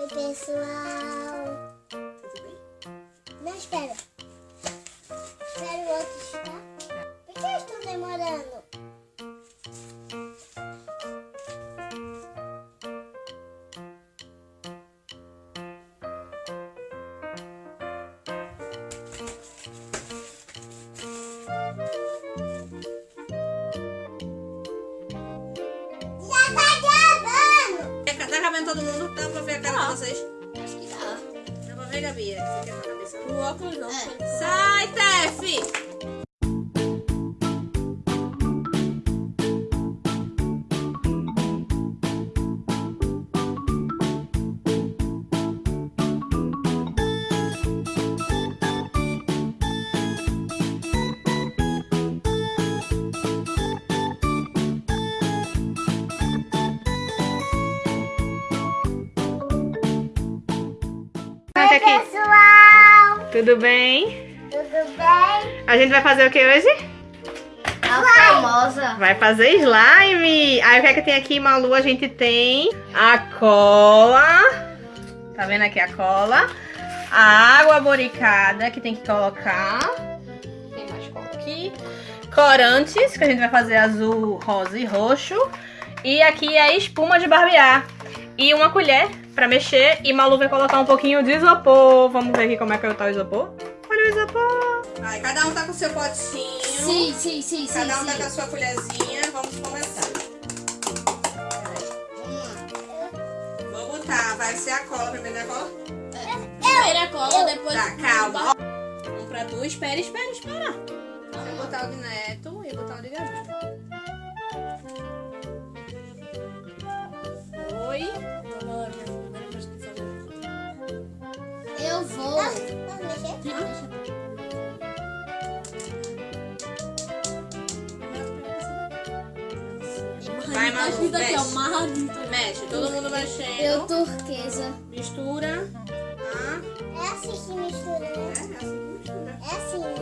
Oi, pessoal. Tudo bem? Não, espera. Espera o outro estar. Por que eles estão demorando? Tá cabendo todo mundo? Dá pra ver a cara de vocês? Acho que dá. Dá pra ver, Gabi? É, Fica na cabeça. O óculos não. Sai, Tef! Oi, aqui. pessoal. Tudo bem? Tudo bem? A gente vai fazer o que hoje? A famosa. Vai fazer slime! Aí o que é que tem aqui, Malu? A gente tem a cola. Tá vendo aqui a cola? A água boricada que tem que colocar. Tem mais cola aqui. Corantes, que a gente vai fazer azul, rosa e roxo. E aqui a espuma de barbear. E uma colher pra mexer. E Malu vai colocar um pouquinho de isopor. Vamos ver aqui como é que tá o isopor. Olha o isopor. Aí, cada um tá com seu potinho. Sim, sim, sim, sim. Cada um tá sim. com a sua colherzinha. Vamos começar. Vou botar. Vai ser a cola. Primeiro a cola? Primeiro a cola, depois. Tá, calma. Um pra tu. Espera, espera, espera. Vou botar o de Neto e botar o de Gabi. Oi. Ajuda aqui, ó, mexe. Todo mundo mexendo. Eu turquesa. Mistura. Ah, É assim que mistura, é, né? é assim que mistura. É assim, né?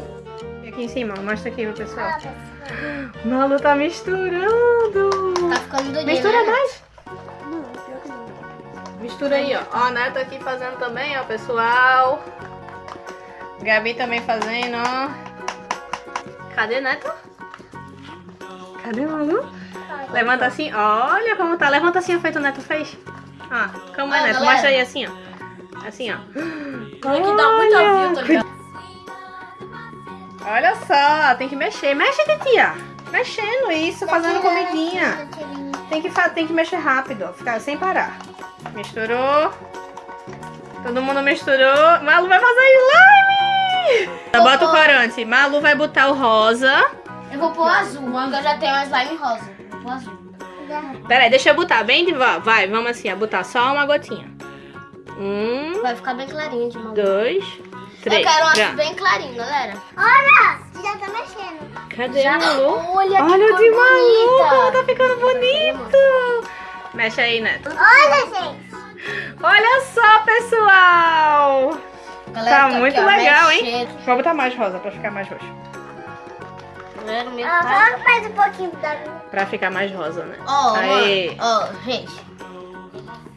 E aqui em cima, mostra aqui pro pessoal. Ah, pessoal. Malu tá misturando. Tá ficando durinho, Mistura né? mais. Mistura aí, ó. Ó, a Neto aqui fazendo também, ó, pessoal. Gabi também fazendo, ó. Cadê Neto? Cadê Malu? Levanta assim, olha como tá. Levanta assim, ó, feito o Neto fez. Ó, como é, Ó, Neto? galera. Mostra aí assim, ó. Assim, ó. Tem que dar muita view, tá ligado? Olha só, tem que mexer. Mexe, titia. Mexendo isso, fazendo comidinha. Tem que, tem que mexer rápido, ó, ficar sem parar. Misturou. Todo mundo misturou. Malu vai fazer slime! Bota o corante. Malu vai botar o rosa. Eu vou pôr azul, porque eu já tenho uma slime rosa. Peraí, deixa eu botar bem devagar. Vai, vamos assim, ó, botar só uma gotinha. Um, Vai ficar bem clarinho de mão. dois, três. Eu quero um Já. bem clarinho, galera. Olha! Já tá mexendo. Cadê a Malu? Olha que Olha o cor de Malu, como bonita. tá ficando bonito. Mexe aí, Neto. Olha, gente. Olha só, pessoal. Galera, Tá aqui, muito ó, legal, hein? mexendo. Vou botar mais rosa pra ficar mais roxo. Galera, meu Ah, pai. vamos mais um pouquinho da Pra ficar mais rosa, né? Ó, Aê. mano. Ó, gente.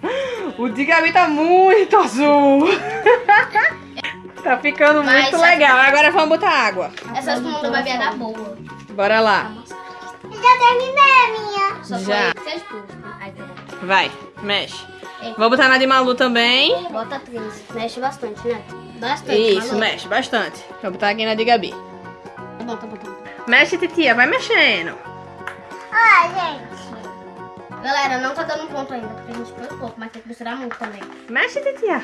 O de Gabi tá muito azul. tá ficando Mas muito essa- legal. Agora vamos botar água. Essa espuma do bebê é da boa. Bora lá. Já terminei a minha. Só Já. pera. Vai, mexe. Vou botar na de Malu também. Bota três. Mexe bastante, né? Bastante. Isso, Malu. mexe bastante. Vou botar aqui na de Gabi. Tá bom, tá bom, tá bom. Mexe, titia, vai mexendo. Ah, gente. Galera, não tá dando ponto ainda, porque a gente pôs pouco, mas tem que misturar muito também. Mexe, titia.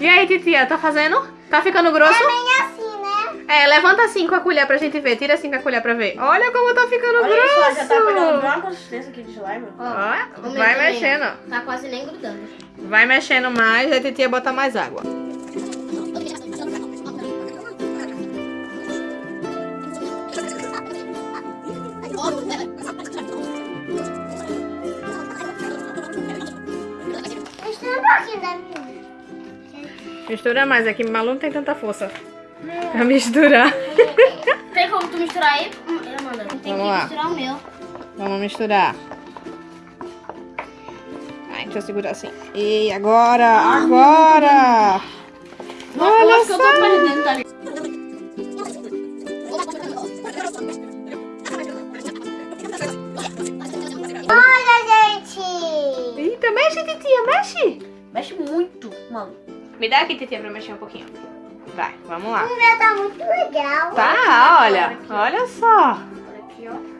E aí, titia, tá fazendo? Tá ficando grosso? É? É, levanta assim com a colher pra gente ver. Tira assim com a colher pra ver. Olha como tá ficando grosso. uma consistência aqui de slime. Ó, vai mexendo. Tá quase nem grudando. Vai mexendo mais, aí a titia bota mais água. Mistura. Mistura mais, aqui Malu não tem tanta força pra misturar. Tem como tu misturar aí? Hum, Amanda, tem Vamos que lá. misturar o meu. Vamos misturar. Ai, deixa eu segurar assim. E agora, agora! eu Olha acho que eu tô só! perdendo, tá ligado? Olha, gente! Eita, mexe, titia, mexe! Mexe muito, mano. Me dá aqui, titia, pra eu mexer um pouquinho. Vai, vamos lá. O meu tá muito legal. Tá, olha. Olha só. Olha aqui, ó.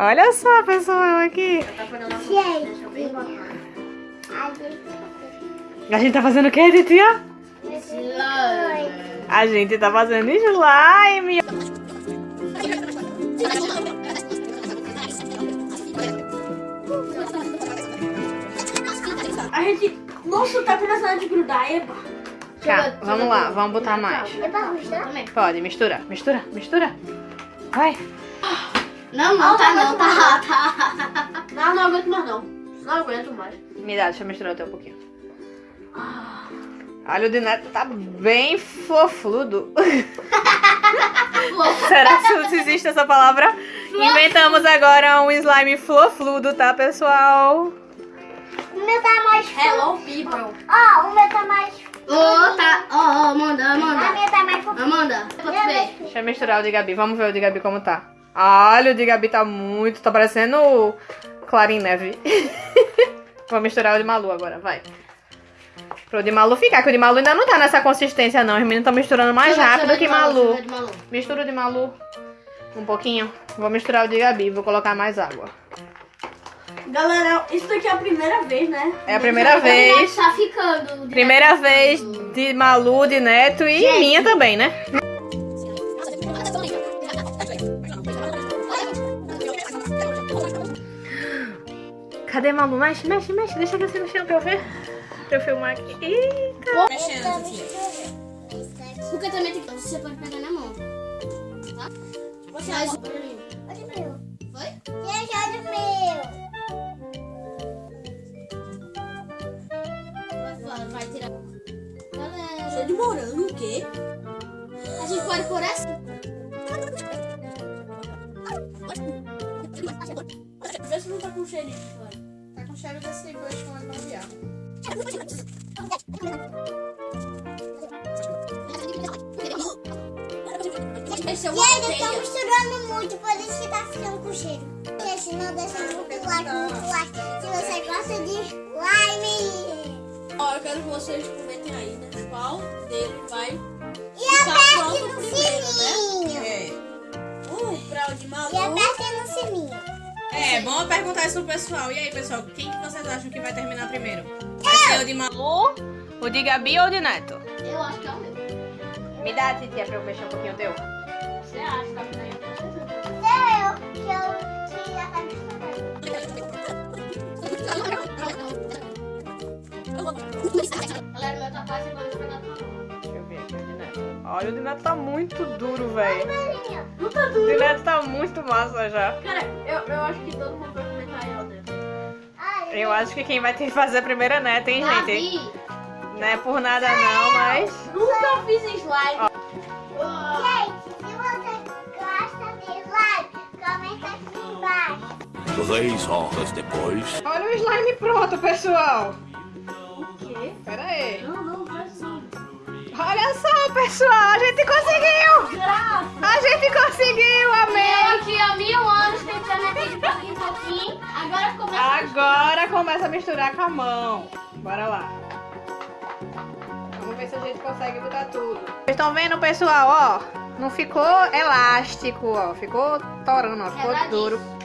Olha só, pessoal, aqui. Gente. A gente tá fazendo o quê, titia? Slime. A gente tá fazendo slime. A gente... Nossa, tá começando a grudar, eba. Tá, vamos lá, vamos botar mais. É pra mostrar? Também. Pode, mistura, mistura, mistura. Vai. Não, não, tá não, tá, tá. Não, não aguento mais não. Não aguento mais. Me dá, deixa eu misturar até um pouquinho. Olha, o de neto tá bem fofludo. Será que existe essa palavra? Inventamos agora um slime flofludo, tá, pessoal? O meu tá mais fofo. Hello, people. Ó, o meu tá mais Ô, tá. Ó, ó, Amanda, A Amanda. minha tá mais fofa. Amanda. Deixa eu misturar o de Gabi. Vamos ver o de Gabi como tá. Olha, o de Gabi tá muito... Tá parecendo Clarim Neve. Vou misturar o de Malu agora, vai. Pro de Malu ficar, que o de Malu ainda não tá nessa consistência, não. Os meninos estão misturando mais Deixa rápido que Malu. Malu. Mistura o de Malu um pouquinho. Vou misturar o de Gabi, vou colocar mais água. Galera, isso daqui é a primeira vez, né? É a primeira vez. Tá ficando. Primeira vez de Malu, de Neto e minha também, né? Cadê Malu? Mexe, mexe, mexe. Deixa você mexer pra eu ver. Pra eu filmar aqui. Eita. Mexendo, titia. Porque também tem que. Você pode pegar na mão. Tá? Você faz meu. Foi? Morango, o quê? A gente pode pôr essa? Vê se não tá com cheirinho de fora. Tá com cheiro desse gosto com babiar. Esse é o Gente, eu tô misturando muito, por isso que tá ficando com cheiro. Gente, não deixa muito like, muito like. Se você gosta de slime. Ó, eu quero que vocês? Qual dele vai E aperte pronto no primeiro, né? sininho. É. uh, pra o de E Malu. aperte no sininho. É, bom perguntar isso pro pessoal. E aí, pessoal, quem que vocês acham que vai terminar primeiro? Vai ser o de Malu? O de Gabi ou o de Neto? Eu acho que é o meu. Me dá, titia, pra eu mexer um pouquinho o teu. Você acha, tá? Olha, o de Neto tá muito duro, velho. Não tá O de Neto tá muito massa já. Cara, eu, eu acho que todo mundo vai comentar ó. Ai, Eu acho que quem vai ter que fazer a primeira Neto, hein, gente? Gabi. Não é por nada não, mas... Nunca fiz slime. Gente, se você gosta de slime, comenta aqui embaixo. Três horas depois. Olha o slime pronto, pessoal. Olha só, pessoal, a gente conseguiu! A gente conseguiu, amém! Eu aqui há mil anos tentando aqui de pouquinho pouquinho. Agora começa a Agora começa a misturar com a mão. Bora lá. Vamos ver se a gente consegue botar tudo. Vocês estão vendo, pessoal, ó? Não ficou elástico, ó. Ficou torando, ó. Ficou Quebradinho. duro.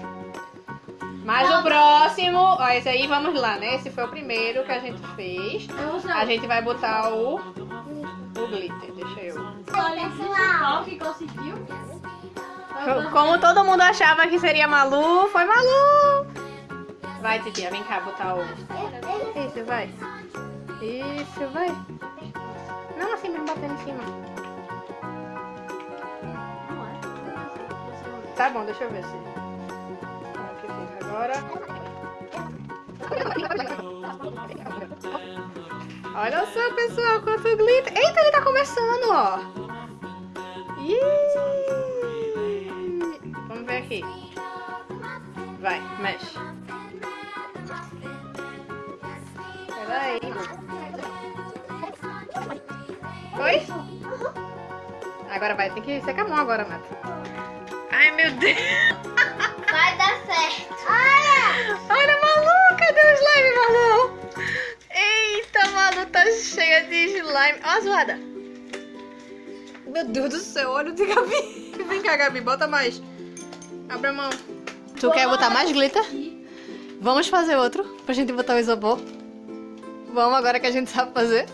Mas o próximo, ó, esse aí, vamos lá, né? Esse foi o primeiro que a gente fez. A gente vai botar o glitter, deixa eu. o principal que conseguiu. Como todo mundo achava que seria Malu, foi Malu! Vai, titia, vem cá botar o. Isso, vai. Isso, vai. Não, assim mesmo, batendo em cima. Tá bom, deixa eu ver se. Agora? Olha só, pessoal, quanto glitter. Eita, ele tá começando, ó. Iiii. Vamos ver aqui. Vai, mexe. Peraí. Foi? Agora vai, tem que secar a mão agora, Mato. Ai, meu Deus. Vai dar certo. Olha! Olha, Malu, cadê o slime, Malu? Eita, Malu, tá cheia de slime. Ó a zoada. Meu Deus do céu, olha o de Gabi. Vem cá, Gabi, bota mais. Abre a mão. Tu quer botar mais glitter? Vamos fazer outro pra gente botar o isopor? Vamos agora que a gente sabe fazer?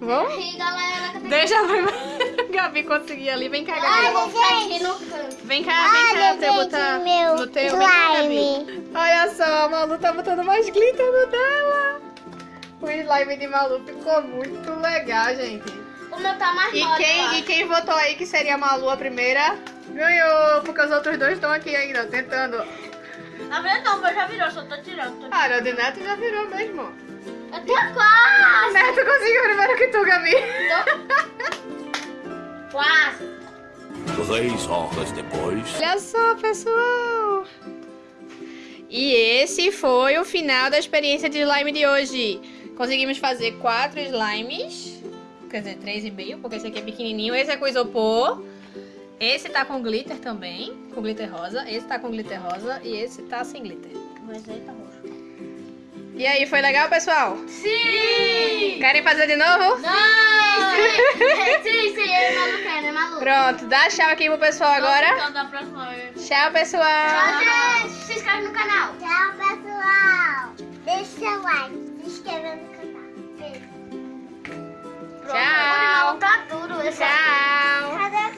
Vamos? E galera, Deixa a primeira Gabi conseguir ali. Vem cá, Gabi. gente. Aqui no canto. Vem cá, vem cá Olha, pra eu gente, botar meu no teu. Vem cá, Gabi. slime. Olha só, a Malu tá botando mais glitter no dela. O slime de Malu ficou muito legal, gente. Tá mais E quem, e quem votou aí que seria a Malu a primeira, ganhou. Porque os outros dois estão aqui ainda, tentando. Na verdade não, mas já virou, só tô tirando. Tô... Ah, o de Neto já virou mesmo. Eu tenho quase. Neto conseguiu primeiro que tu, Gabi. Quase. Três horas depois. Olha só, pessoal. E esse foi o final da experiência de slime de hoje. Conseguimos fazer quatro slimes quer dizer, 3,5, porque esse aqui é pequenininho. Esse é com isopor. Esse tá com glitter também, com glitter rosa. Esse tá com glitter rosa e esse tá sem glitter. Mas aí tá roxo. E aí, foi legal, pessoal? Sim! Querem fazer de novo? Não! sim, sim, eu não quero, é né, maluco. Pronto, dá tchau aqui pro pessoal agora. Então, próxima vez. Tchau, pessoal. Tchau, gente. Se inscreve no canal. Tchau, pessoal. Deixa o like, se inscreve no Tchau. Tchau.